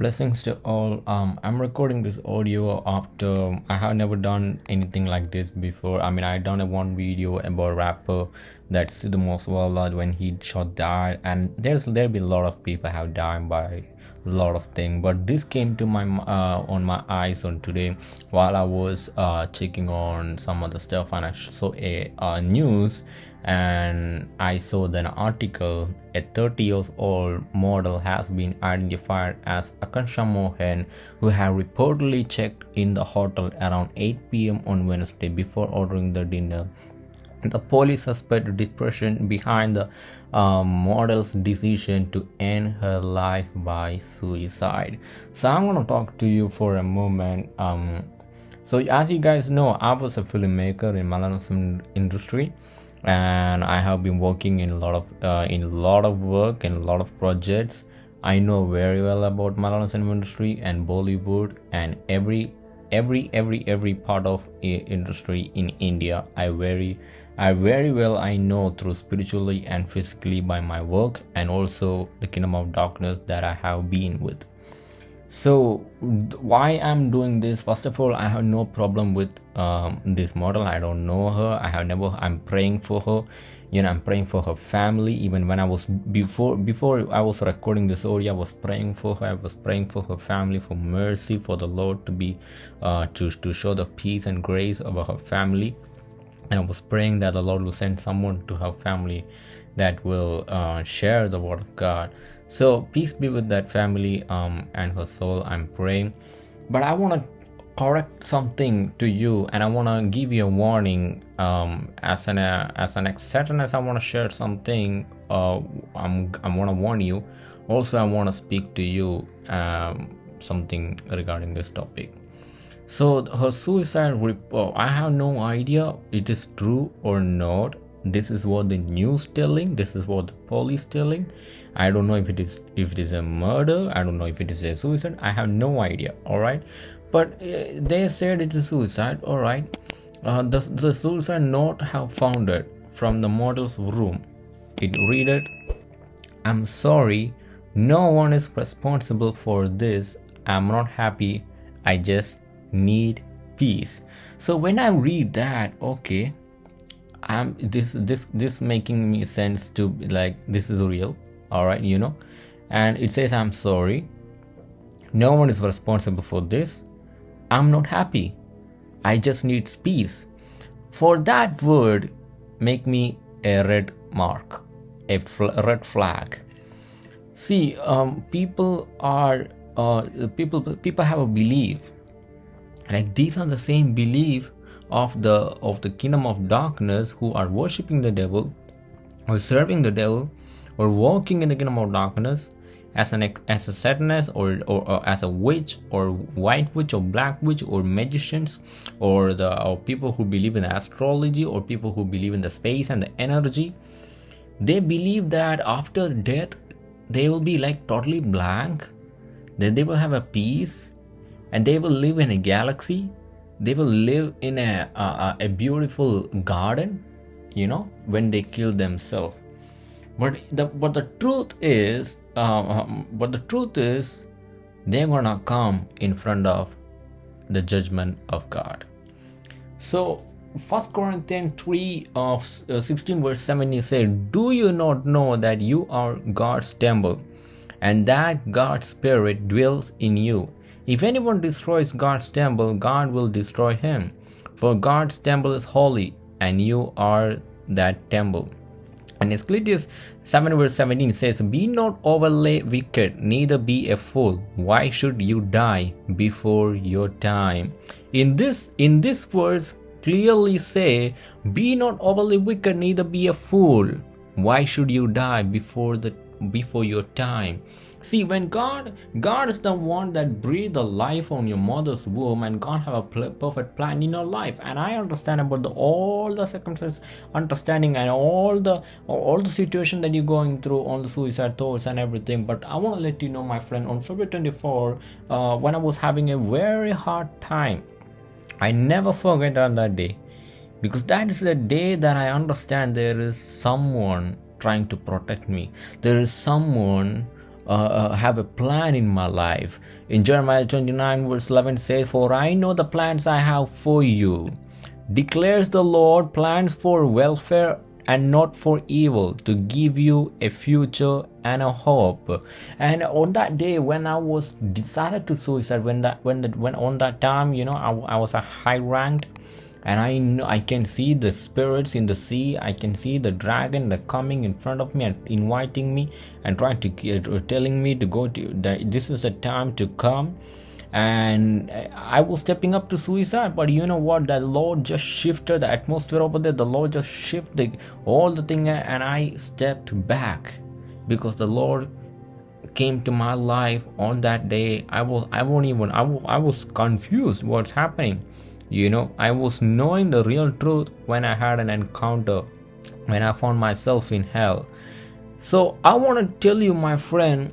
blessings to all. Um i'm recording this audio after i have never done anything like this before. I mean i done a one video about rapper that's the most well when he shot died and there's there be a lot of people have died by a lot of things but this came to my uh, on my eyes on today while i was uh, checking on some other stuff and i saw a uh, news and I saw an article a 30 years old model has been identified as Akansha Mohan who had reportedly checked in the hotel around 8 pm on Wednesday before ordering the dinner. The police suspect depression behind the uh, model's decision to end her life by suicide. So I'm gonna talk to you for a moment. Um, so as you guys know, I was a filmmaker in Malayalam industry and i have been working in a lot of uh, in a lot of work and a lot of projects i know very well about malayalam industry and bollywood and every every every every part of industry in india i very i very well i know through spiritually and physically by my work and also the kingdom of darkness that i have been with so why i'm doing this? First of all i have no problem with um, this model. I don't know her. I have never i'm praying for her. You know i'm praying for her family. Even when i was before before i was recording this audio i was praying for her. I was praying for her family for mercy for the lord to be uh, to to show the peace and grace over her family. And i was praying that the lord will send someone to her family that will uh, share the word of god so peace be with that family um and her soul i'm praying. But i want to correct something to you and i want to give you a warning um as an uh, as an exception as i want to share something uh i'm i want to warn you. Also i want to speak to you um something regarding this topic. So her suicide report i have no idea it is true or not this is what the news telling this is what the police telling. I don't know if it is if it is a murder i don't know if it is a suicide i have no idea all right but uh, they said it's a suicide all right uh, the, the suicide note have founded from the model's room. It read it i'm sorry no one is responsible for this. I'm not happy. I just need peace. So when i read that okay i'm this this this making me sense to like this is real. All right you know? And it says i'm sorry. No one is responsible for this. I'm not happy. I just need peace. For that word make me a red mark a fl- red flag. See um, people are uh, people people have a belief. Like these are the same belief of the of the kingdom of darkness who are worshipping the devil or serving the devil or walking in the kingdom of darkness as an as a satanist or, or, or, as a witch or white witch or black witch or magicians or the or people who believe in astrology or people who believe in the space and the energy. They believe that after death they will be like totally blank. Then they will have a peace and they will live in a galaxy they will live in a, a, a beautiful garden you know when they kill themselves. But the but the truth is uh, but the truth is they're gonna come in front of the judgment of god. So first corinthians 3 of uh, 16 verse 17 said do you not know that you are god's temple and that god's spirit dwells in you if anyone destroys God's temple, God will destroy him. For God's temple is holy, and you are that temple. And Ecclesiastes 7 verse 17 says, Be not overly wicked, neither be a fool. Why should you die before your time? In this in this verse clearly say, Be not overly wicked, neither be a fool. Why should you die before the before your time? See, when God, God is the one that breathed the life on your mother's womb, and God have a perfect plan in your life. And I understand about the, all the circumstances, understanding, and all the all the situation that you're going through, all the suicide thoughts and everything. But I want to let you know, my friend, on February 24, uh, when I was having a very hard time, I never forget on that day, because that is the day that I understand there is someone trying to protect me. There is someone uh, uh, have a plan in my life. In Jeremiah 29, verse 11 says, For I know the plans I have for you, declares the Lord, plans for welfare and not for evil, to give you a future and a hope. And on that day, when I was decided to suicide, when that when that when on that time, you know, I, I was a high ranked and I know I can see the spirits in the sea. I can see the dragon that coming in front of me and inviting me and trying to uh, telling me to go to that this is the time to come. And I was stepping up to suicide, but you know what? The Lord just shifted the atmosphere over there. The Lord just shifted all the thing, and I stepped back because the Lord came to my life on that day. I was I won't even I was, I was confused what's happening you know, I was knowing the real truth when I had an encounter, when I found myself in hell. So I want to tell you, my friend,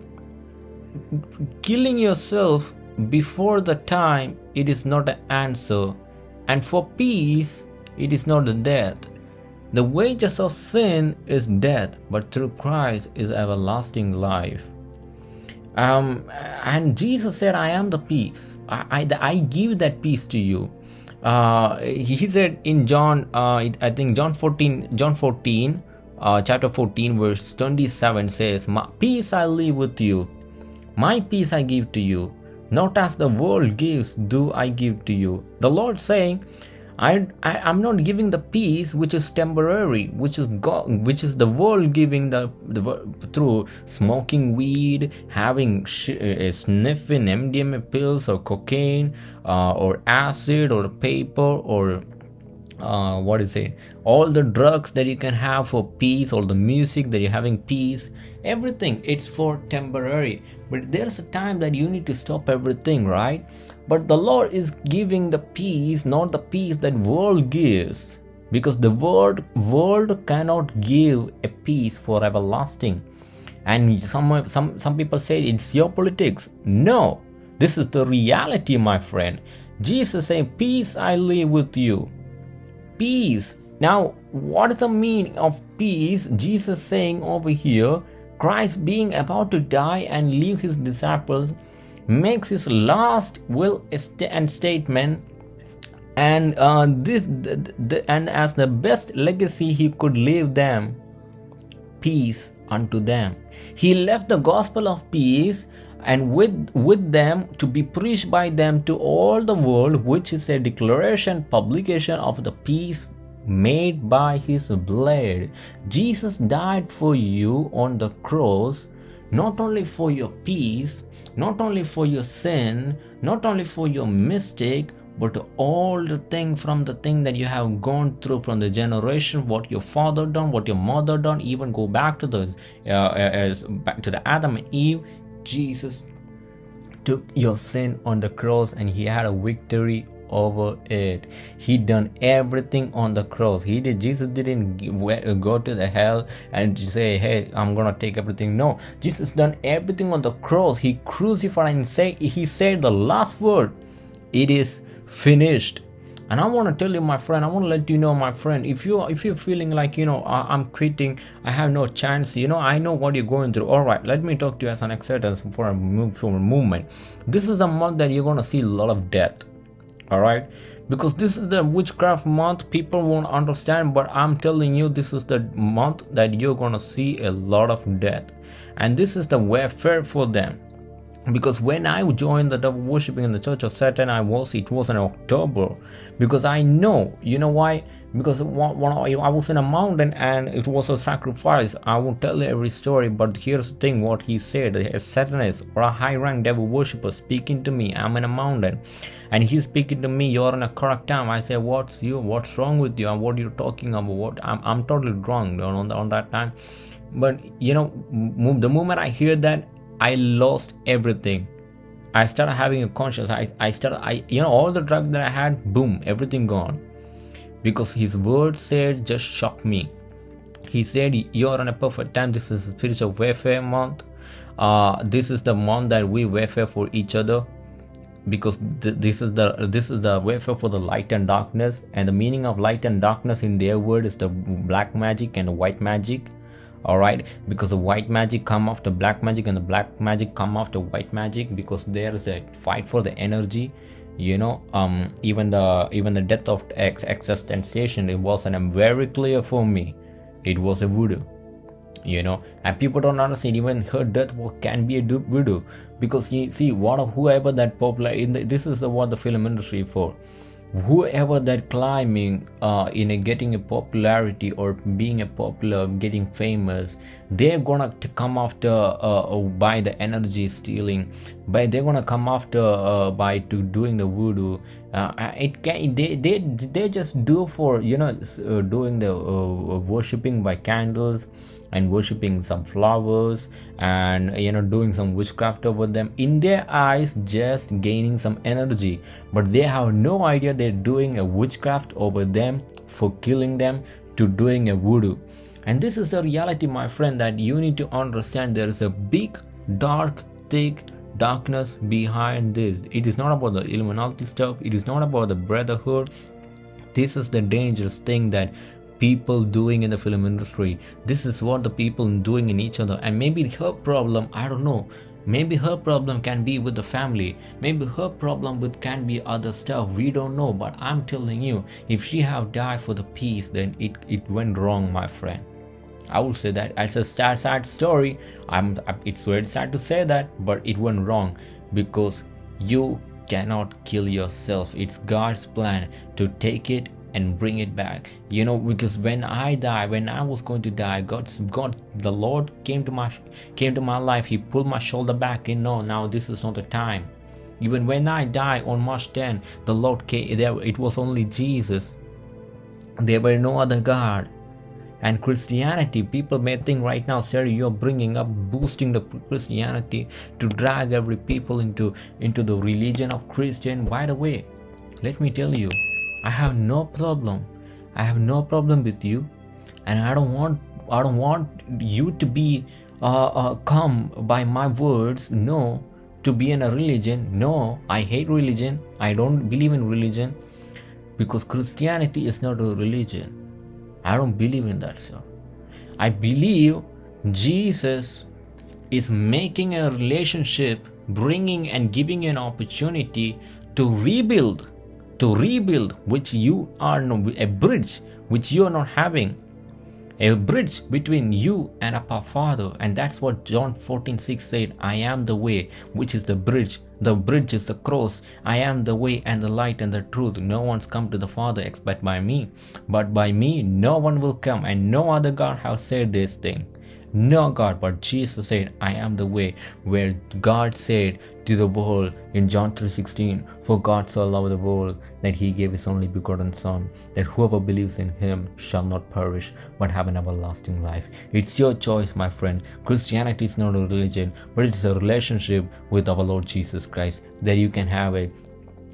killing yourself before the time, it is not an answer. And for peace, it is not the death. The wages of sin is death, but through Christ is everlasting life. Um, and Jesus said, I am the peace. I, I, I give that peace to you uh, he said in John, uh, I think John 14, John 14, uh, chapter 14, verse 27 says, my Peace I leave with you, my peace I give to you, not as the world gives, do I give to you. The Lord saying, I, I am not giving the peace which is temporary, which is God, which is the world giving the, the through smoking weed, having sh- uh, sniffing MDMA pills or cocaine uh, or acid or paper or uh, what is it? All the drugs that you can have for peace, all the music that you're having peace, everything. It's for temporary, but there's a time that you need to stop everything, right? But the Lord is giving the peace, not the peace that world gives. Because the world world cannot give a peace for everlasting. And some some some people say it's your politics. No, this is the reality, my friend. Jesus saying, Peace I leave with you. Peace. Now, what is the meaning of peace? Jesus saying over here, Christ being about to die and leave his disciples makes his last will and statement. And uh, this the, the, and as the best legacy he could leave them peace unto them. He left the gospel of peace and with with them to be preached by them to all the world which is a declaration publication of the peace made by his blood. Jesus died for you on the cross not only for your peace not only for your sin, not only for your mistake, but all the thing from the thing that you have gone through from the generation, what your father done, what your mother done, even go back to the uh, as back to the Adam and Eve. Jesus took your sin on the cross, and he had a victory over it. He done everything on the cross. He did jesus didn't uh, go to the hell and say hey i'm gonna take everything. No jesus done everything on the cross. He crucified and say he said the last word. It is finished. And i want to tell you my friend i want to let you know my friend if you if you're feeling like you know i'm quitting. I have no chance you know i know what you're going through. All right let me talk to you as an acceptance for a move for a movement. This is the month that you're going to see a lot of death all right? Because this is the witchcraft month people won't understand but i'm telling you this is the month that you're gonna see a lot of death. And this is the warfare for them because when I joined the devil worshiping in the church of Satan, I was it was in October because I know you know why because when I was in a mountain and it was a sacrifice. I won't tell you every story, but here's the thing: what he said, a Satanist or a high-rank devil worshipper speaking to me. I'm in a mountain, and he's speaking to me. You're in a correct time. I say, what's you? What's wrong with you? And what are you talking about? What I'm I'm totally wrong on on that time. But you know, the moment I hear that, I lost everything. I started having a conscience. I, I started, I, you know, all the drugs that I had, boom, everything gone. Because his word said just shocked me. He said, You're on a perfect time. This is spiritual warfare month. Uh, this is the month that we warfare for each other because th- this is the this is the warfare for the light and darkness and the meaning of light and darkness in their word is the black magic and the white magic all right? Because the white magic come after black magic and the black magic come after white magic because there is a fight for the energy you know? Um even the even the death of X existentiation it wasn't very clear for me it was a voodoo you know? And people don't understand even her death can be a voodoo. Because you see what of whoever that popular in the, this is what the film industry for whoever that climbing uh, in a getting a popularity or being a popular getting famous they're gonna come after uh, uh, by the energy stealing by they're gonna come after uh, by to doing the voodoo. Uh, it can they, they they just do for you know uh, doing the worshipping by candles and worshipping some flowers and you know doing some witchcraft over them. In their eyes just gaining some energy but they have no idea they're doing a witchcraft over them for killing them to doing a voodoo and this is the reality my friend that you need to understand there is a big dark thick darkness behind this. It is not about the illuminati stuff. It is not about the brotherhood. This is the dangerous thing that people doing in the film industry. This is what the people doing in each other. And maybe her problem i don't know. Maybe her problem can be with the family. Maybe her problem with can be other stuff. We don't know. But i'm telling you if she have died for the peace then it it went wrong my friend i would say that as a sad, story i'm it's very sad to say that but it went wrong because you cannot kill yourself. It's god's plan to take it and bring it back. You know because when i die when i was going to die god god the lord came to my came to my life. He pulled my shoulder back and no now this is not the time. Even when i die on march 10 the lord came there it was only jesus. There were no other god and christianity people may think right now sir you're bringing up boosting the christianity to drag every people into into the religion of christian by the way let me tell you I have no problem. I have no problem with you, and I don't want I don't want you to be uh, uh, come by my words. No, to be in a religion. No, I hate religion. I don't believe in religion because Christianity is not a religion. I don't believe in that stuff. I believe Jesus is making a relationship, bringing and giving an opportunity to rebuild to rebuild which you are no, a bridge which you are not having a bridge between you and our father. And that's what john 14 6 said i am the way which is the bridge. The bridge is the cross. I am the way and the light and the truth. No one's come to the father except by me. But by me no one will come. And no other god has said this thing no God, but Jesus said, I am the way, where God said to the world in John 3:16, For God so loved the world that he gave his only begotten Son, that whoever believes in him shall not perish, but have an everlasting life. It's your choice, my friend. Christianity is not a religion, but it's a relationship with our Lord Jesus Christ that you can have it,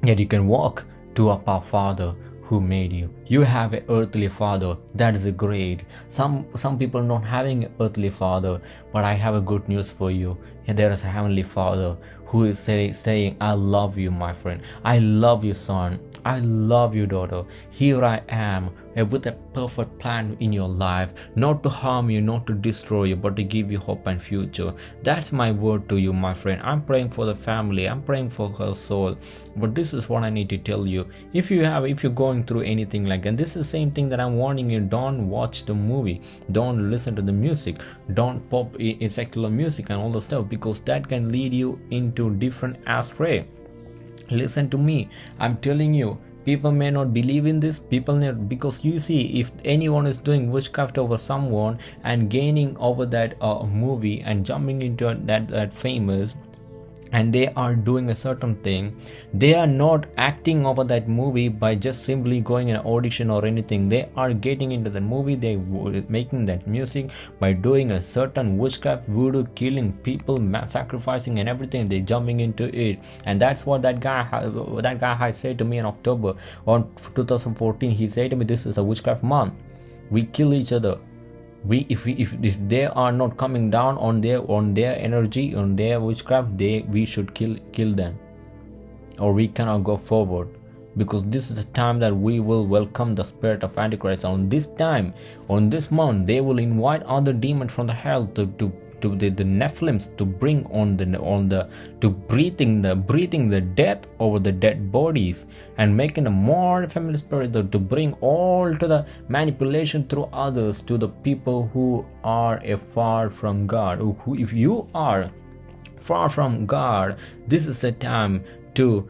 that you can walk to our Father who made you you have an earthly father. That is great. Some some people not having an earthly father but i have a good news for you. There is a heavenly father who is say, saying i love you my friend. I love you son. I love you daughter. Here i am eh, with a perfect plan in your life not to harm you not to destroy you but to give you hope and future. That's my word to you my friend. I'm praying for the family. I'm praying for her soul. But this is what i need to tell you. If you have if you're going through anything like and this is the same thing that i'm warning you. Don't watch the movie. Don't listen to the music. Don't pop in secular music and all the stuff because that can lead you into different astray. Listen to me. I'm telling you people may not believe in this. People may, because you see if anyone is doing witchcraft over someone and gaining over that uh, movie and jumping into that that famous and they are doing a certain thing. They are not acting over that movie by just simply going an audition or anything. They are getting into the movie they making that music by doing a certain witchcraft voodoo killing people sacrificing and everything they jumping into it. And that's what that guy that guy had said to me in october on 2014 he said to me this is a witchcraft month. We kill each other we if we if, if they are not coming down on their on their energy on their witchcraft they we should kill kill them. Or we cannot go forward. Because this is the time that we will welcome the spirit of antichrist. On this time on this month they will invite other demons from the hell to, to to the, the Nephilims to bring on the on the to breathing the breathing the death over the dead bodies and making a more family spirit to, to bring all to the manipulation through others to the people who are afar from God. Who, if you are far from God, this is a time to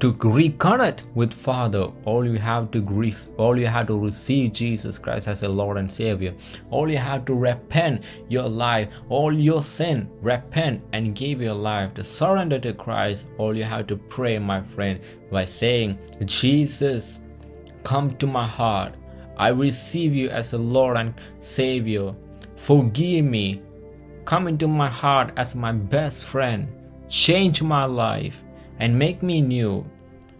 to reconnect with father. All you have to all you have to receive jesus christ as a lord and savior. All you have to repent your life all your sin repent and give your life to surrender to christ. All you have to pray my friend by saying jesus come to my heart. I receive you as a lord and savior. Forgive me. Come into my heart as my best friend. Change my life and make me new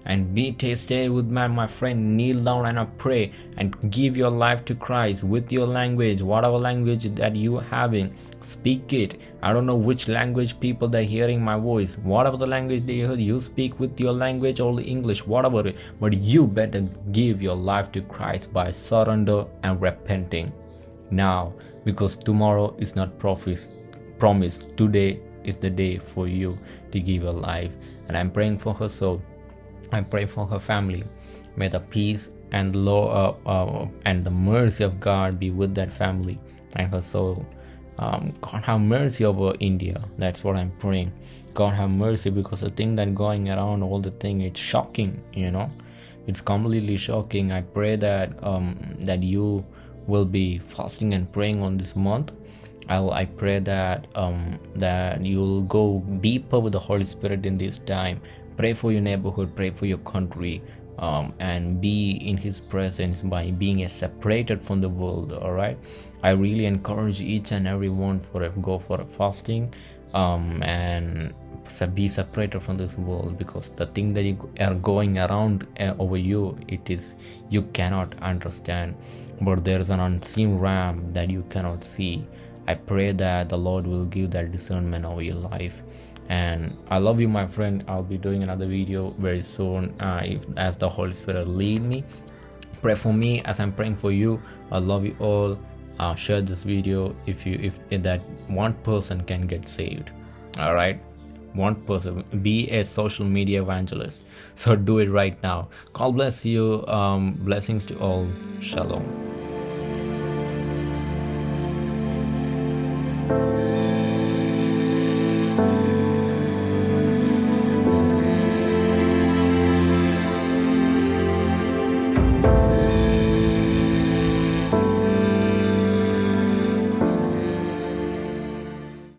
and be tasted with my, my friend kneel down and pray and give your life to christ with your language whatever language that you having speak it. I don't know which language people that hearing my voice whatever the language they heard you speak with your language or the english whatever but you better give your life to christ by surrender and repenting. Now because tomorrow is not promised today is the day for you to give your life and i'm praying for her soul I pray for her family. May the peace and law uh, uh, and the mercy of God be with that family and her soul. Um, God have mercy over India. That's what I'm praying. God have mercy because the thing that going around, all the thing, it's shocking. You know, it's completely shocking. I pray that um, that you will be fasting and praying on this month. I'll, I pray that um, that you'll go deeper with the Holy Spirit in this time. Pray for your neighborhood pray for your country um, and be in his presence by being separated from the world all right i really encourage each and every one for a go for a fasting um, and be separated from this world because the thing that you are going around uh, over you it is you cannot understand. But there's an unseen ram that you cannot see i pray that the lord will give that discernment over your life. And i love you my friend. I'll be doing another video very soon uh, if, as the holy spirit lead me. Pray for me as i'm praying for you. I love you all. Uh, share this video if you if, if that one person can get saved. All right? One person. Be a social media evangelist. So do it right now. God bless you. Um blessings to all. Shalom